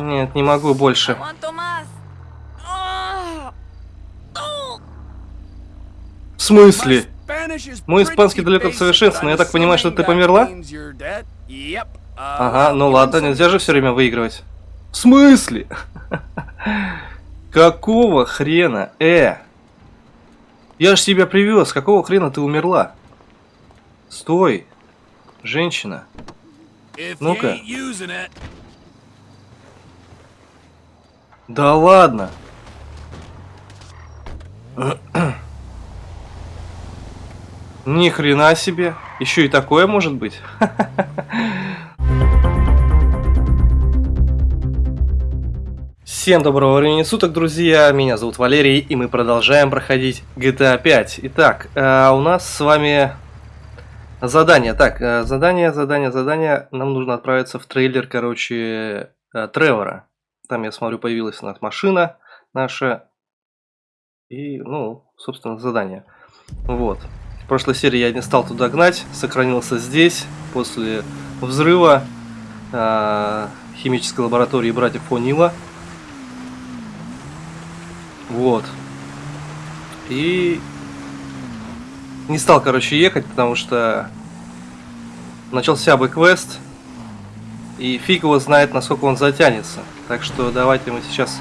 Нет, не могу больше. В смысле? Мой испанский далек от совершенства, но я так понимаю, что ты померла? Ага, ну ладно, нельзя же все время выигрывать. В смысле? Какого хрена? Э! Я ж тебя привез, какого хрена ты умерла? Стой! Женщина. Ну-ка. Да ладно. Ни хрена себе. Еще и такое может быть. Всем доброго времени суток, друзья! Меня зовут Валерий, и мы продолжаем проходить GTA 5. Итак, э, у нас с вами задание. Так, э, задание, задание, задание. Нам нужно отправиться в трейлер, короче, э, Тревора. Там, я смотрю, появилась машина наша. И, ну, собственно, задание. Вот. В прошлой серии я не стал туда гнать, сохранился здесь, после взрыва э, химической лаборатории братьев Фонила. Вот. И не стал, короче, ехать, потому что начался бы квест, и фиг его знает, насколько он затянется. Так что давайте мы сейчас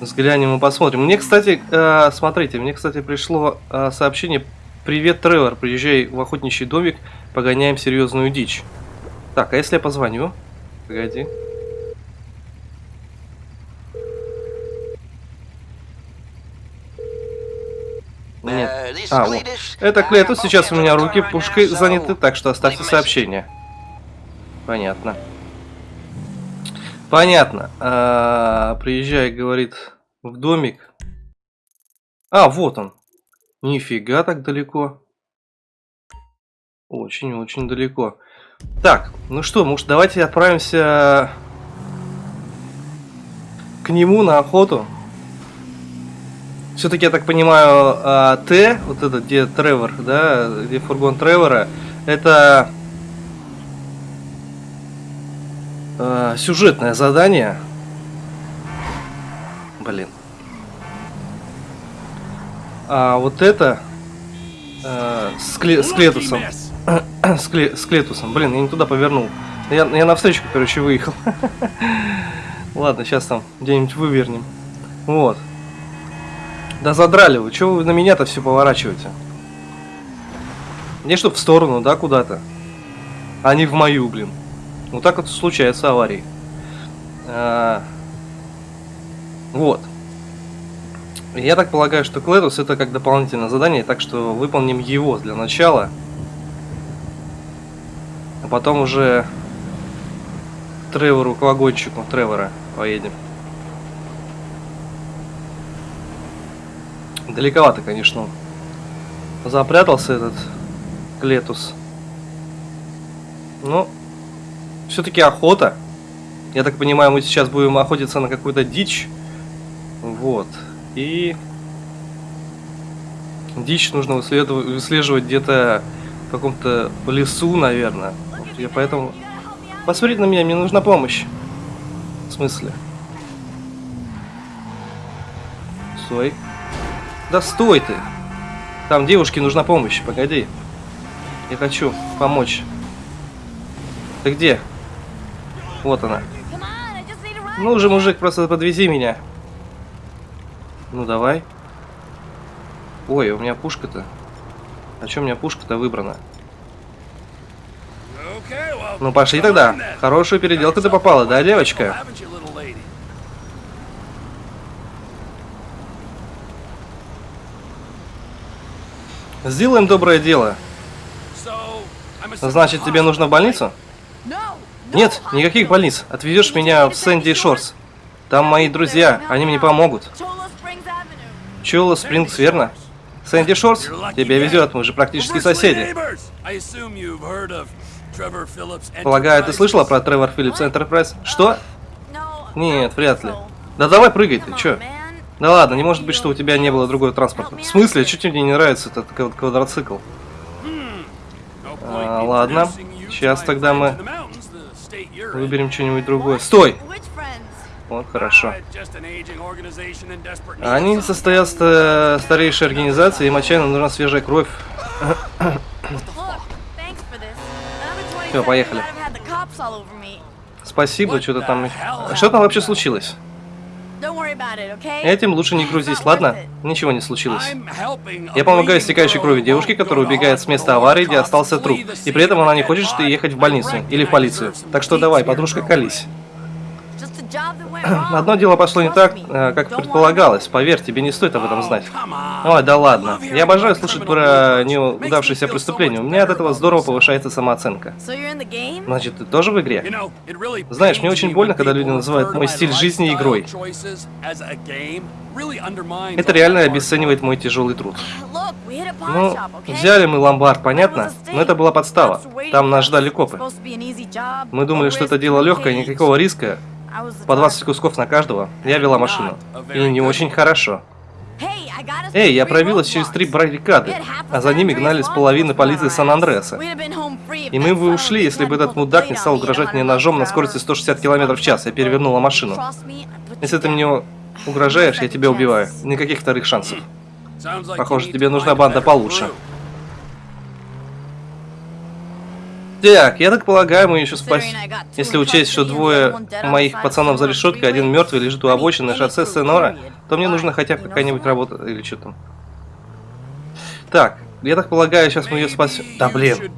взглянем и посмотрим. Мне, кстати, э, смотрите, мне, кстати, пришло э, сообщение «Привет, Тревор, приезжай в охотничий домик, погоняем серьезную дичь». Так, а если я позвоню? Погоди. Нет. А, вот. Это Клетус, сейчас у меня руки пушкой заняты, так что оставьте сообщение. Понятно. Понятно. А, приезжай, говорит, в домик. А, вот он. Нифига так далеко. Очень-очень далеко. Так, ну что, может давайте отправимся к нему на охоту. Все-таки, я так понимаю, а, Т, вот этот, где Тревор, да, где фургон Тревора, это э, сюжетное задание. Блин. А вот это э, с, кле с Клетусом. с, кле с Клетусом. Блин, я не туда повернул. Я, я навстречу, короче, выехал. Ладно, сейчас там где-нибудь вывернем. Вот. Да задрали вы, чего вы на меня-то все поворачиваете? Не чтоб в сторону, да, куда-то. А не в мою, блин. Вот так вот случаются аварии. А, вот. Я так полагаю, что Клэрус это как дополнительное задание, так что выполним его для начала. А потом уже Тревору, к вагончику Тревора поедем. Далековато, конечно. Запрятался этот Клетус. Ну, все-таки охота. Я так понимаю, мы сейчас будем охотиться на какую-то дичь. Вот. И дичь нужно выслеживать где-то в каком-то лесу, наверное. Я поэтому... Посмотрите на меня, мне нужна помощь. В смысле? Стой. Да стой ты! Там девушке нужна помощь, погоди. Я хочу помочь. Ты где? Вот она. Ну уже, мужик, просто подвези меня. Ну давай. Ой, у меня пушка-то. А чем у меня пушка-то выбрана? Ну пошли тогда. Хорошую переделку ты попала, да, девочка? Сделаем доброе дело. Значит, тебе нужно в больницу? Нет, никаких больниц. Отвезешь меня в Сэнди Шорс. Там мои друзья, они мне помогут. Чула Спрингс, верно? Сэнди Шорс? Тебя везет, мы же практически соседи. Полагаю, ты слышала про Тревор Филлипс Энтерпрайз? Что? Нет, вряд ли. Да давай прыгай ты, чё? Да ладно, не может быть, что у тебя не было другого транспорта. В смысле? Что тебе не нравится этот квадроцикл? А, ладно. Сейчас тогда мы выберем что-нибудь другое. Стой! Вот, хорошо. Они состоят в старейшей организации, им отчаянно нужна свежая кровь. Все, поехали. Спасибо, что-то там... Что там вообще случилось? Этим лучше не грузись, ладно? Ничего не случилось. Я помогаю истекающей крови девушке, которая убегает с места аварии, где остался труп. И при этом она не хочет, ехать в больницу или в полицию. Так что давай, подружка, колись. Одно дело пошло не так, э, как предполагалось. Поверь, тебе не стоит об этом знать. Ой, да ладно. Я обожаю слушать про неудавшиеся преступления. У меня от этого здорово повышается самооценка. Значит, ты тоже в игре? Знаешь, мне очень больно, когда люди называют мой стиль жизни игрой. Это реально обесценивает мой тяжелый труд. Ну, взяли мы ломбард, понятно? Но это была подстава. Там нас ждали копы. Мы думали, что это дело легкое, никакого риска. По 20 кусков на каждого. Я вела машину. И не очень хорошо. Эй, я пробилась через три баррикады, а за ними гнали с половины полиции Сан-Андреаса. И мы бы ушли, если бы этот мудак не стал угрожать мне ножом на скорости 160 км в час. Я перевернула машину. Если ты мне угрожаешь, я тебя убиваю. Никаких вторых шансов. Похоже, тебе нужна банда получше. Так, я так полагаю, мы еще спасем. Если учесть, что двое моих пацанов за решеткой, один мертвый лежит у обочины шоссе Сенора, то мне нужно хотя бы какая-нибудь работа или что там. Так, я так полагаю, сейчас мы ее спасем. Да блин.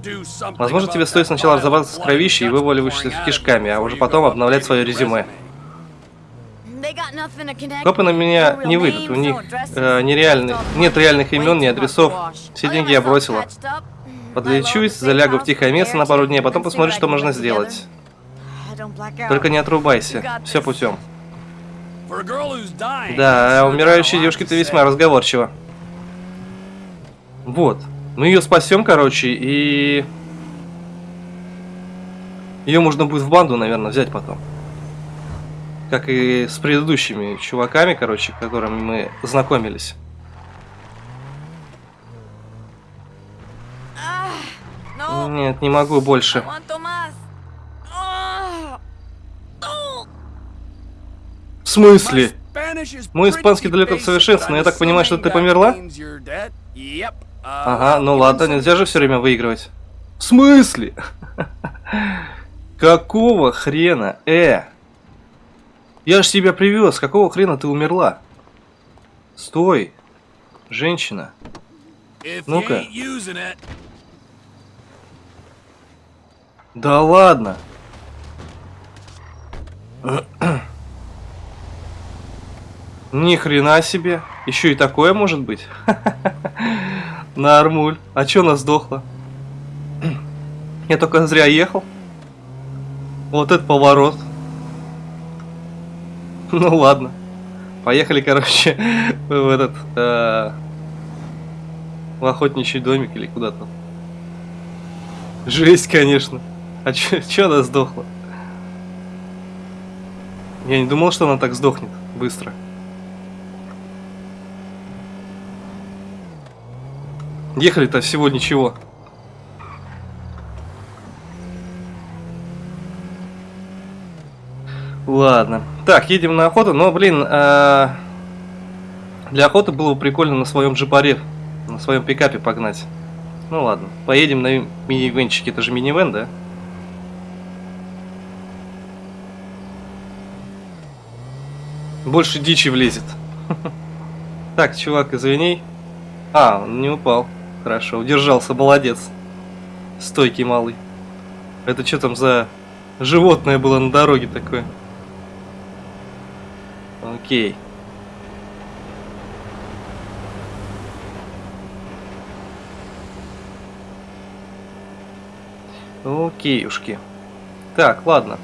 Возможно, тебе стоит сначала разобраться с кровищей и вываливающимися кишками, а уже потом обновлять свое резюме. Копы на меня не выйдут, у них э, нереальных, нет реальных имен, ни адресов. Все деньги я бросила. Подлечусь, залягу в тихое место на пару дней, а потом посмотрю, что можно сделать. Только не отрубайся. Все путем. Да, а умирающей девушке ты весьма разговорчива. Вот. Мы ее спасем, короче, и... Ее можно будет в банду, наверное, взять потом. Как и с предыдущими чуваками, короче, которыми мы знакомились. Нет, не могу больше. В смысле? Мой испанский далек от совершенства, но я так понимаю, что ты померла? Ага, ну ладно, нельзя же все время выигрывать. В смысле? Какого хрена? Э! Я ж тебя привез, какого хрена ты умерла? Стой! Женщина. Ну-ка. Да ладно. Ни хрена себе. Еще и такое может быть. Нормуль. А чё она сдохла? Я только зря ехал. Вот это поворот. Ну ладно. Поехали, короче, в этот... Э, в охотничий домик или куда-то. Жесть, конечно. А чё, она сдохла? Я не думал, что она так сдохнет быстро. Ехали-то всего ничего. Ладно. Так, едем на охоту. Но, блин, э для охоты было бы прикольно на своем джипаре, на своем пикапе погнать. Ну ладно, поедем на мини-венчике. Это же мини-вен, да? Больше дичи влезет. Так, чувак, извини. А, он не упал. Хорошо, удержался, молодец. Стойкий малый. Это что там за животное было на дороге такое? Окей. Окейушки. Так, ладно.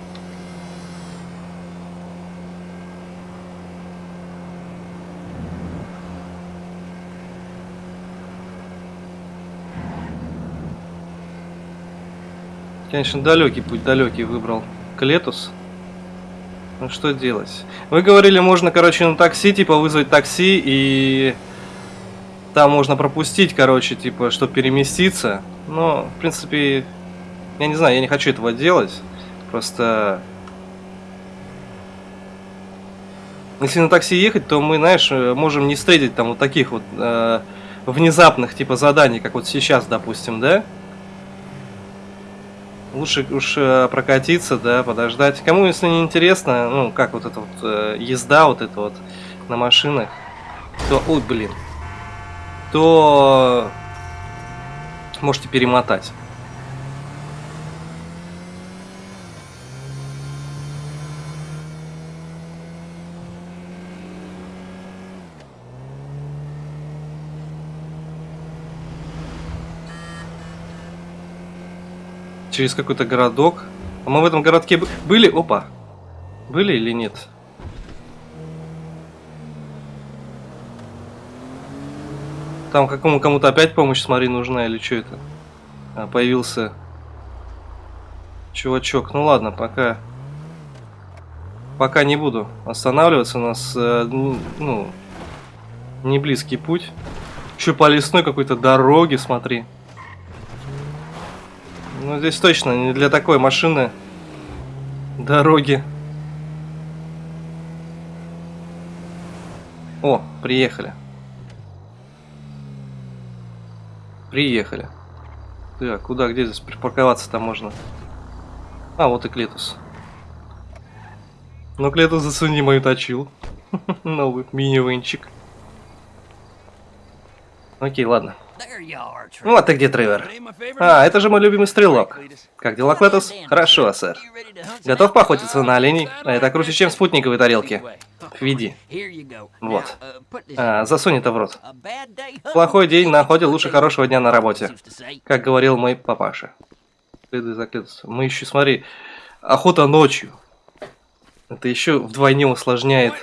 Конечно, далекий путь, далекий выбрал Клетус. Ну что делать? Вы говорили, можно, короче, на такси, типа, вызвать такси, и там можно пропустить, короче, типа, чтобы переместиться. Но, в принципе, я не знаю, я не хочу этого делать. Просто... Если на такси ехать, то мы, знаешь, э, можем не встретить там вот таких вот э, внезапных типа заданий, как вот сейчас, допустим, да? Лучше уж э, прокатиться, да, подождать. Кому, если не интересно, ну, как вот эта вот э, езда, вот это вот на машинах, то, ой, блин, то можете перемотать. Через какой-то городок. А мы в этом городке были? Опа. Были или нет? Там какому кому-то опять помощь, смотри, нужна или что это? А, появился чувачок. Ну ладно, пока... Пока не буду останавливаться. У нас, э, ну, не близкий путь. Еще по лесной какой-то дороге, смотри. Ну, здесь точно не для такой машины дороги. О, приехали. Приехали. Так, куда, где здесь припарковаться-то можно? А, вот и Клетус. Ну, Клетус, засуни мою точил. Новый мини-венчик. Окей, ладно. А ты где, Тревор? А, это же мой любимый стрелок. Как дела, Клетус? Хорошо, сэр. Готов поохотиться на оленей? А это круче, чем спутниковые тарелки. Веди. Вот. А, засунь это в рот. Плохой день на охоте лучше хорошего дня на работе. Как говорил мой папаша. Следуй за Клетусом. Мы еще, смотри, охота ночью. Это еще вдвойне усложняет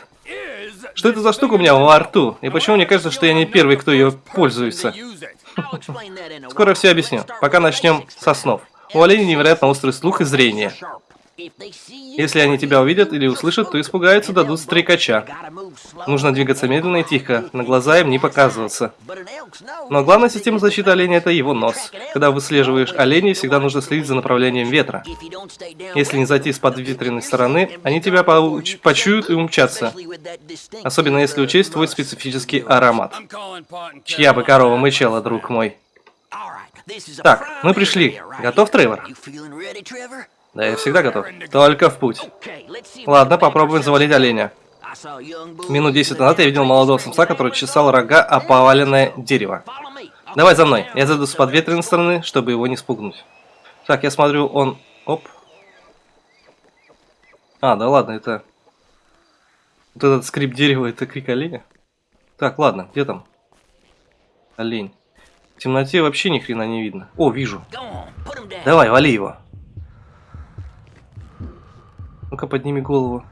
что это за штука у меня во рту? И почему мне кажется, что я не первый, кто ее пользуется? Скоро все объясню. Пока начнем со снов. У оленей невероятно острый слух и зрение. Если они тебя увидят или услышат, то испугаются, дадут стрекача. Нужно двигаться медленно и тихо, на глаза им не показываться. Но главная система защиты оленя – это его нос. Когда выслеживаешь оленей, всегда нужно следить за направлением ветра. Если не зайти с подветренной стороны, они тебя почуют и умчатся. Особенно если учесть твой специфический аромат. Чья бы корова мычала, друг мой. Так, мы пришли. Готов, Тревор? Да, я всегда готов. Только в путь. Ладно, попробуем завалить оленя. Минут 10 назад я видел молодого самца, который чесал рога о поваленное дерево. Давай за мной. Я зайду с подветренной стороны, чтобы его не спугнуть. Так, я смотрю, он... Оп. А, да ладно, это... Вот этот скрип дерева, это крик оленя. Так, ладно, где там? Олень. В темноте вообще ни хрена не видно. О, вижу. Давай, вали его. Ну-ка, подними голову.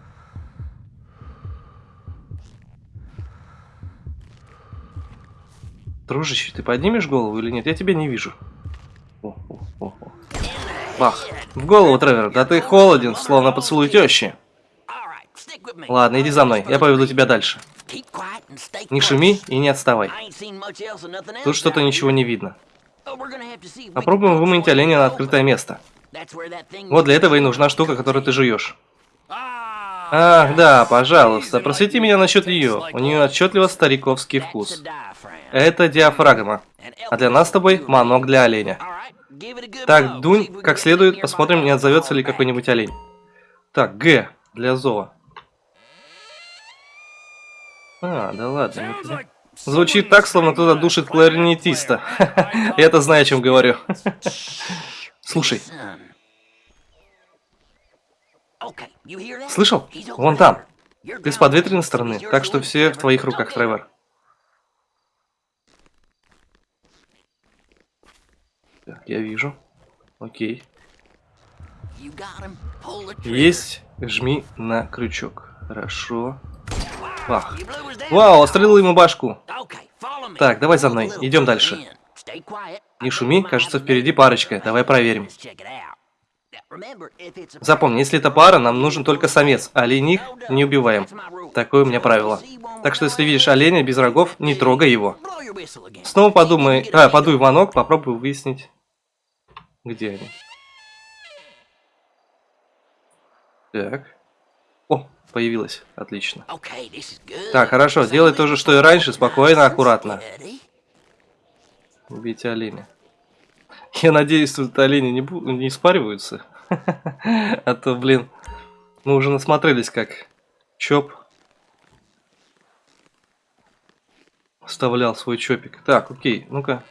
Дружище, ты поднимешь голову или нет? Я тебя не вижу. О, о, о, о. Бах. В голову, Тревор. Да ты холоден, словно поцелуй тещи. Ладно, иди за мной. Я поведу тебя дальше. Не шуми и не отставай. Тут что-то ничего не видно. Попробуем выманить оленя на открытое место. Вот для этого и нужна штука, которую ты жуешь. Ах, да, пожалуйста, просвети меня насчет ее. У нее отчетливо стариковский вкус. Это диафрагма. А для нас с тобой манок для оленя. Так, дунь как следует, посмотрим, не отзовется ли какой-нибудь олень. Так, Г для зова. А, да ладно. Звучит так, словно кто-то душит кларнетиста. Я-то знаю, о чем говорю. Слушай, Слышал? Вон там. Ты с подветренной стороны, так что все в твоих руках, Тревор. Так, я вижу. Окей. Есть. Жми на крючок. Хорошо. Ах. Вау, отстрелил ему башку. Так, давай за мной. Идем дальше. Не шуми, кажется, впереди парочка. Давай проверим. Запомни, если это пара, нам нужен только самец, а оленей не убиваем. Такое у меня правило. Так что если видишь оленя без рогов, не трогай его. Снова подумай, а, подуй в манок, попробуй выяснить, где они. Так. О, появилась. Отлично. Так, хорошо, делай то же, что и раньше, спокойно, аккуратно. Убейте оленя. Я надеюсь, тут олени не, не спариваются. А то, блин, мы уже насмотрелись, как Чоп вставлял свой чопик. Так, окей, ну-ка.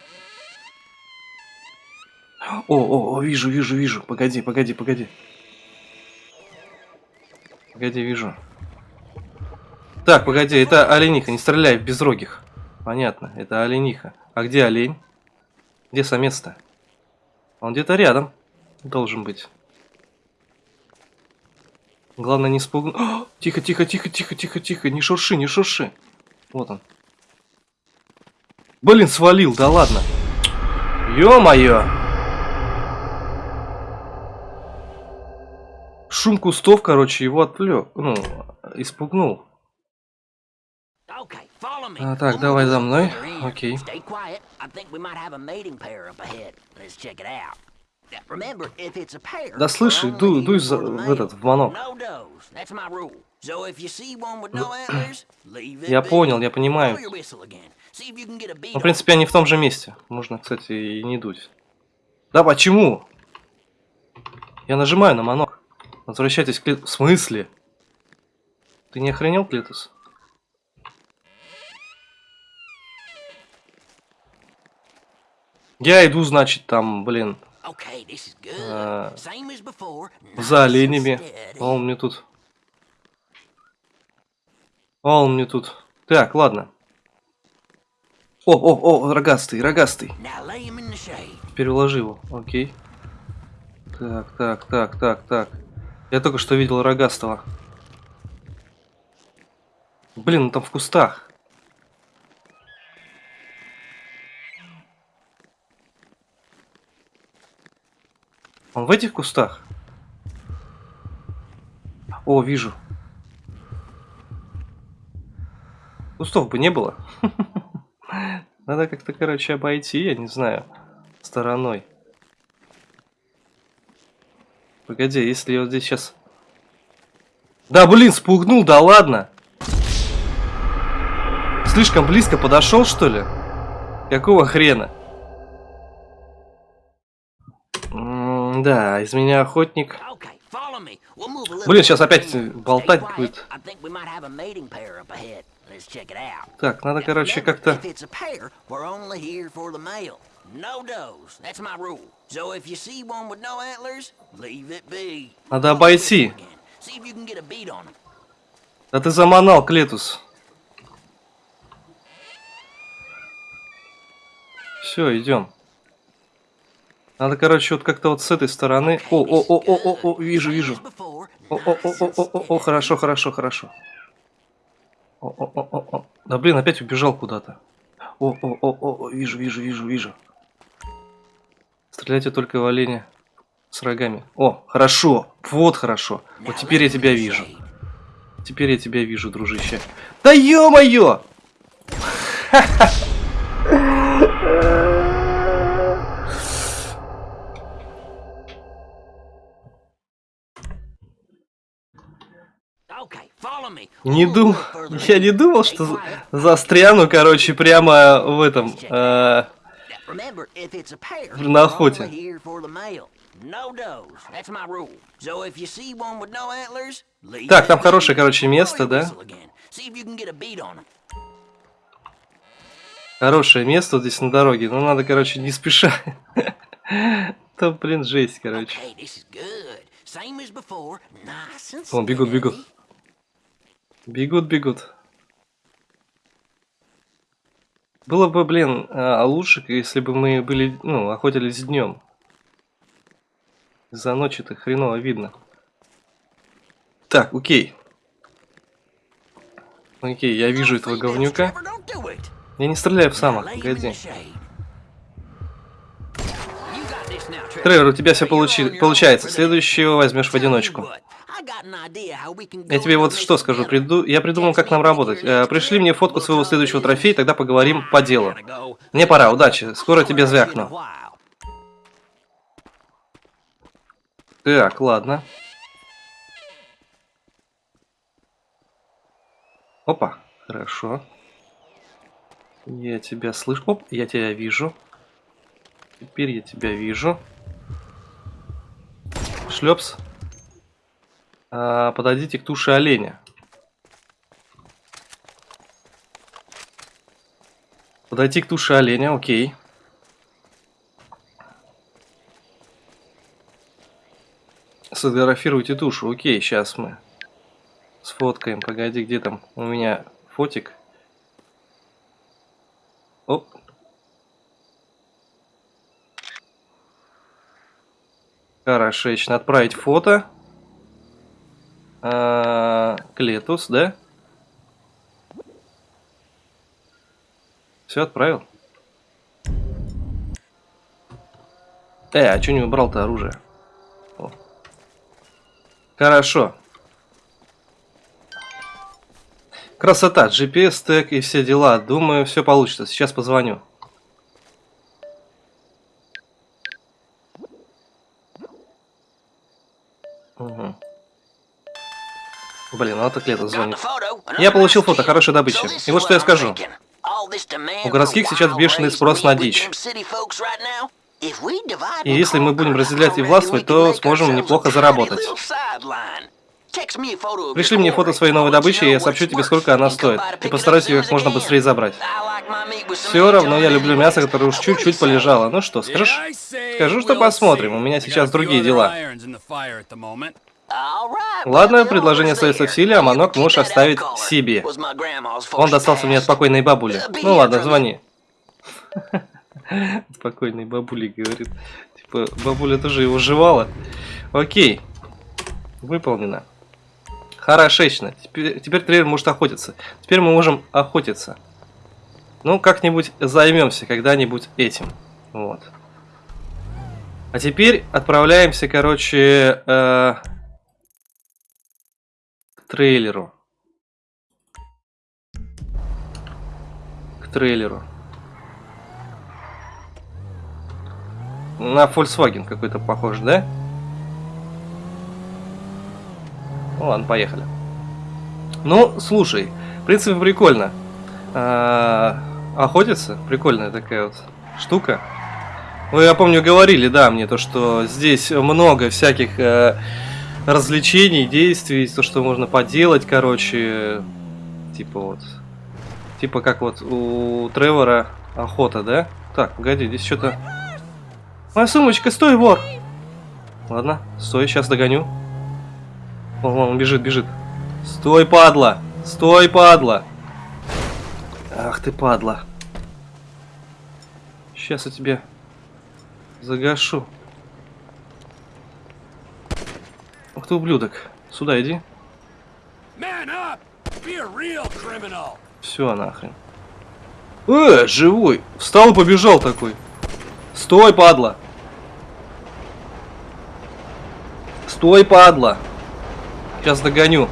О, о, о, вижу, вижу, вижу. Погоди, погоди, погоди. Погоди, вижу. Так, погоди, это олениха, не стреляй в безрогих. Понятно, это олениха. А где олень? Где самец-то? Он где-то рядом должен быть. Главное не спугнуть. Тихо, тихо, тихо, тихо, тихо, тихо. Не шурши, не шурши. Вот он. Блин, свалил, да ладно. Ё-моё. Шум кустов, короче, его отвлек. Ну, испугнул. Okay. А, так, давай за мной. Окей. Stay Да only дуй, дуй за- в этот, в манок. Я понял, я понимаю. Ну, в принципе, они в том же месте. Можно, кстати, и не дуть. Да почему? Я нажимаю на манок. Возвращайтесь к В смысле? Ты не охренел, Клитус? Я иду, значит, там, блин, А, за оленями. А он мне тут... А он мне тут... Так, ладно. О, о, о, рогастый, рогастый. Переложи его, окей. Так, так, так, так, так. Я только что видел рогастого. Блин, он там в кустах. Он в этих кустах? О, вижу. Кустов бы не было. Надо как-то, короче, обойти, я не знаю, стороной. Погоди, если я вот здесь сейчас... Да, блин, спугнул, да ладно. Слишком близко подошел, что ли? Какого хрена? Да, из меня охотник. Блин, сейчас опять болтать будет. Так, надо, короче, как-то... Надо обойти. Да ты заманал, Клетус. Все, идем. Надо, короче, вот как-то вот с этой стороны. О, о, о, о, о, о, вижу, вижу. О, о, о, о, о, о, о, хорошо, хорошо, хорошо. О, о, о, о, о. Да блин, опять убежал куда-то. О, о, о, о, о, вижу, вижу, вижу, вижу. Стреляйте только в оленя с рогами. О, хорошо, вот хорошо. Вот теперь я тебя вижу. Теперь я тебя вижу, дружище. Да ё-моё! Okay, Не думал, я не думал, что застряну, короче, прямо в этом, э, На охоте. Так, там хорошее, короче, место, да? хорошее место вот здесь на дороге, но надо, короче, не спеша. Там, блин, жесть, короче. Вон, бегут, бегут. Бегут, бегут. Было бы, блин, а, лучше, если бы мы были, ну, охотились днем. За ночи-то хреново видно. Так, окей. Окей, я вижу этого говнюка. Я не стреляю в самок, погоди. Тревор, у тебя все получи- получается. Следующего возьмешь в одиночку. Я тебе вот что скажу. Приду... Я придумал, как нам работать. Э, Пришли мне фотку своего следующего трофея, тогда поговорим по делу. Мне пора, удачи. Скоро тебе звякну. Так, ладно. Опа, хорошо. Я тебя слышу. Оп, я тебя вижу. Теперь я тебя вижу. Шлепс. А, подойдите к туше оленя. Подойти к туше оленя, окей. Сфотографируйте тушу. Окей, сейчас мы сфоткаем. Погоди, где там у меня фотик? Оп. Хорошечно. Отправить фото. А, Клетус, да? Все отправил. Э, а что не убрал-то оружие? О. Хорошо. Красота, GPS, тег и все дела. Думаю, все получится. Сейчас позвоню. Угу. Блин, ну это Клета звонит. Я получил фото, хорошая добыча. И вот что я скажу. У городских сейчас бешеный спрос на дичь. И если мы будем разделять и властвовать, то сможем неплохо заработать. Пришли мне фото своей новой добычи, и я сообщу тебе, сколько она стоит. И постараюсь ее как можно быстрее забрать. Все равно я люблю мясо, которое уж чуть-чуть полежало. Ну что, скажешь? Скажу, что посмотрим. У меня сейчас другие дела. Ладно, предложение остается в силе, а манок можешь оставить себе. Он достался мне от покойной бабули. Ну ладно, звони. Спокойной бабули, говорит. Типа, бабуля тоже его жевала. Окей. Выполнено. Хорошечно. Теперь, теперь трейлер может охотиться. Теперь мы можем охотиться. Ну, как-нибудь займемся когда-нибудь этим. Вот. А теперь отправляемся, короче, э, трейлеру. К трейлеру. На Volkswagen какой-то похож, да? Ну ладно, поехали. Ну, слушай, в принципе, прикольно. А, охотиться, прикольная такая вот штука. Вы, я помню, говорили, да, мне то, что здесь много всяких э, развлечений, действий, то, что можно поделать, короче, типа вот, типа как вот у Тревора охота, да? Так, погоди, здесь что-то... Моя сумочка, стой, вор! Ладно, стой, сейчас догоню. Вон, вон, он бежит, бежит. Стой, падла! Стой, падла! Ах ты, падла. Сейчас я тебе загашу. Ты, ублюдок. Сюда иди. Все, нахрен. Э, живой. Встал и побежал такой. Стой, падла. Стой, падла. Сейчас догоню.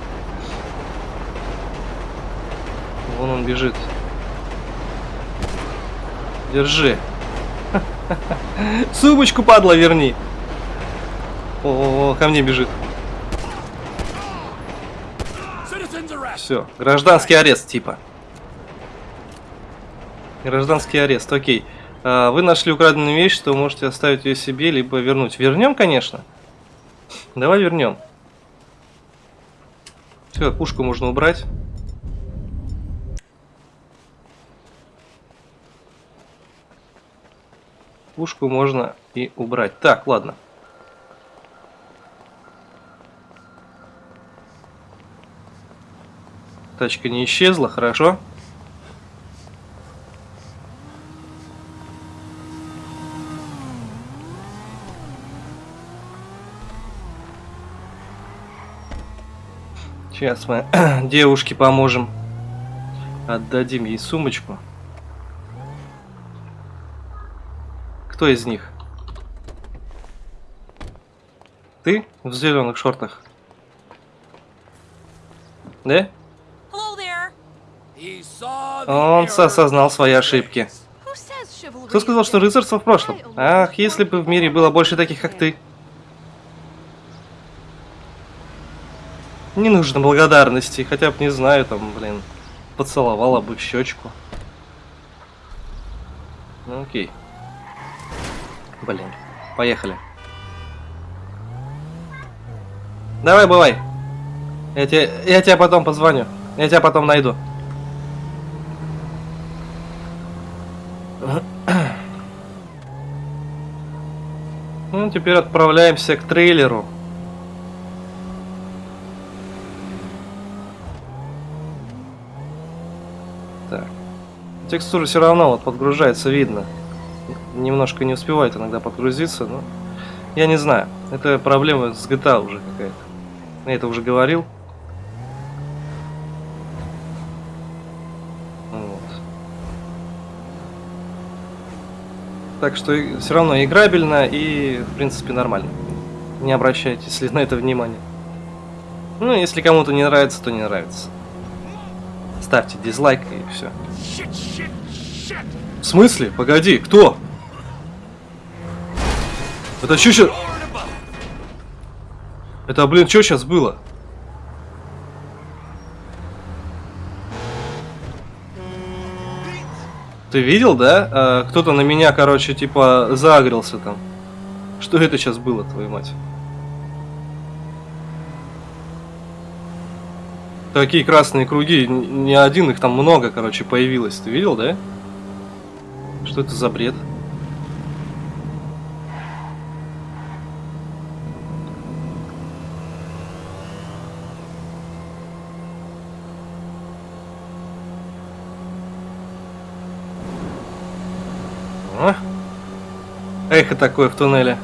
Вон он бежит. Держи. Сумочку, падла, верни. О, -о, -о ко мне бежит. Все, гражданский арест, типа. Гражданский арест, окей. А, вы нашли украденную вещь, то можете оставить ее себе, либо вернуть. Вернем, конечно. Давай вернем. Все, пушку можно убрать. Пушку можно и убрать. Так, ладно. Тачка не исчезла, хорошо. Сейчас мы девушке поможем. Отдадим ей сумочку. Кто из них? Ты в зеленых шортах? Да? Он осознал свои ошибки. Кто сказал, что рыцарство в прошлом? Ах, если бы в мире было больше таких, как ты. Не нужно благодарности, хотя бы не знаю, там, блин. поцеловала бы в щечку. Ну окей. Блин, поехали. Давай, бывай. Я тебе, я тебе потом позвоню. Я тебя потом найду. Теперь отправляемся к трейлеру. Так. Текстура все равно вот подгружается, видно. Немножко не успевает иногда подгрузиться, но я не знаю. Это проблема с GTA уже какая-то. Я это уже говорил. Вот. Так что все равно играбельно и, в принципе, нормально. Не обращайте, если на это внимание. Ну, если кому-то не нравится, то не нравится. Ставьте дизлайк и все. В смысле? Погоди, кто? Это что сейчас? Это, блин, что сейчас было? Ты видел, да? А, Кто-то на меня, короче, типа, загрелся там. Что это сейчас было, твою мать? Такие красные круги, не один, их там много, короче, появилось. Ты видел, да? Что это за бред? А? Эхо такое в туннеле.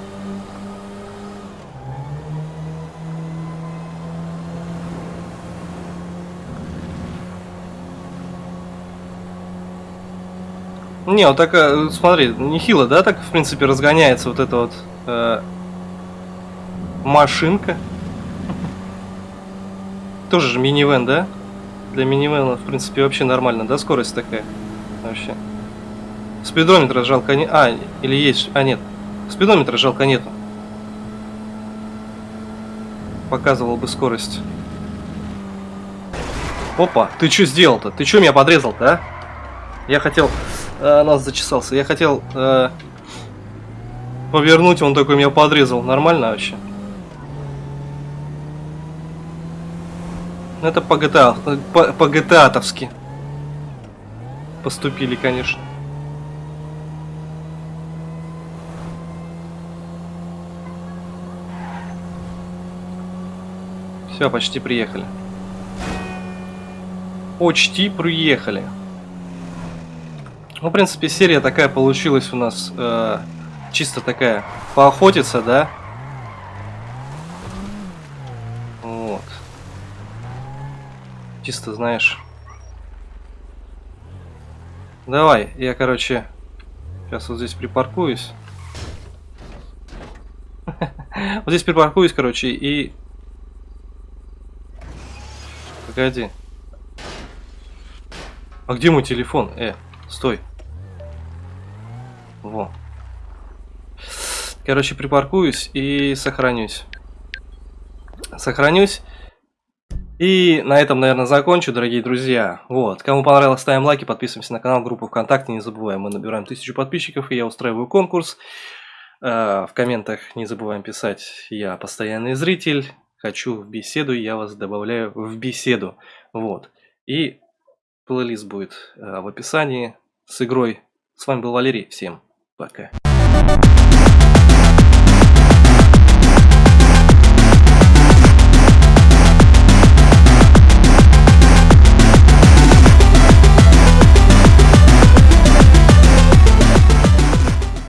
Не, вот такая, смотри, нехило, да, так, в принципе, разгоняется вот эта вот э, машинка. Тоже же минивэн, да? Для минивэна, в принципе, вообще нормально, да, скорость такая? Вообще. Спидометра жалко не... А, или есть... А, нет. Спидометра жалко нету. Показывал бы скорость. Опа, ты что сделал-то? Ты что меня подрезал-то, а? Я хотел... э, нос зачесался. Я хотел э, повернуть, он такой меня подрезал. Нормально вообще? Ну, Это по GTA, по, по GTA-товски поступили, конечно. Все, почти приехали. Почти приехали. Ну, в принципе, серия такая получилась у нас. э, чисто такая. Поохотиться, да? Вот. Чисто, знаешь. Давай, я, короче, сейчас вот здесь припаркуюсь. Вот здесь припаркуюсь, короче, и... Погоди. А где мой телефон? Э, стой. Во. Короче, припаркуюсь и сохранюсь. Сохранюсь. И на этом, наверное, закончу, дорогие друзья. Вот. Кому понравилось, ставим лайки, подписываемся на канал, группу ВКонтакте. Не забываем, мы набираем тысячу подписчиков, и я устраиваю конкурс. Э, В комментах не забываем писать «Я постоянный зритель», «Хочу в беседу», я вас добавляю в беседу. Вот. И плейлист будет э, в описании с игрой. С вами был Валерий. Всем пока.